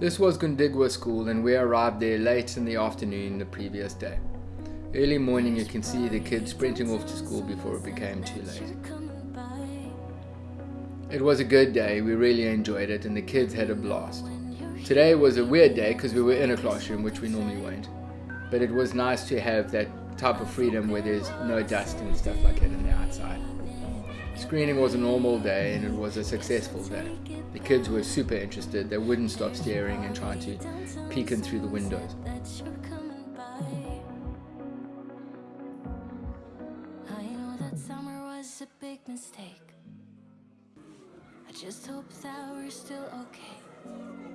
This was Gundigwa School and we arrived there late in the afternoon the previous day. Early morning you can see the kids sprinting off to school before it became too late. It was a good day, we really enjoyed it and the kids had a blast. Today was a weird day because we were in a classroom which we normally won't. But it was nice to have that type of freedom where there's no dust and stuff like that in the outside. Screening was a normal day and it was a successful day. The kids were super interested, they wouldn't stop staring and trying to peek in through the windows. I just hope that we're still okay.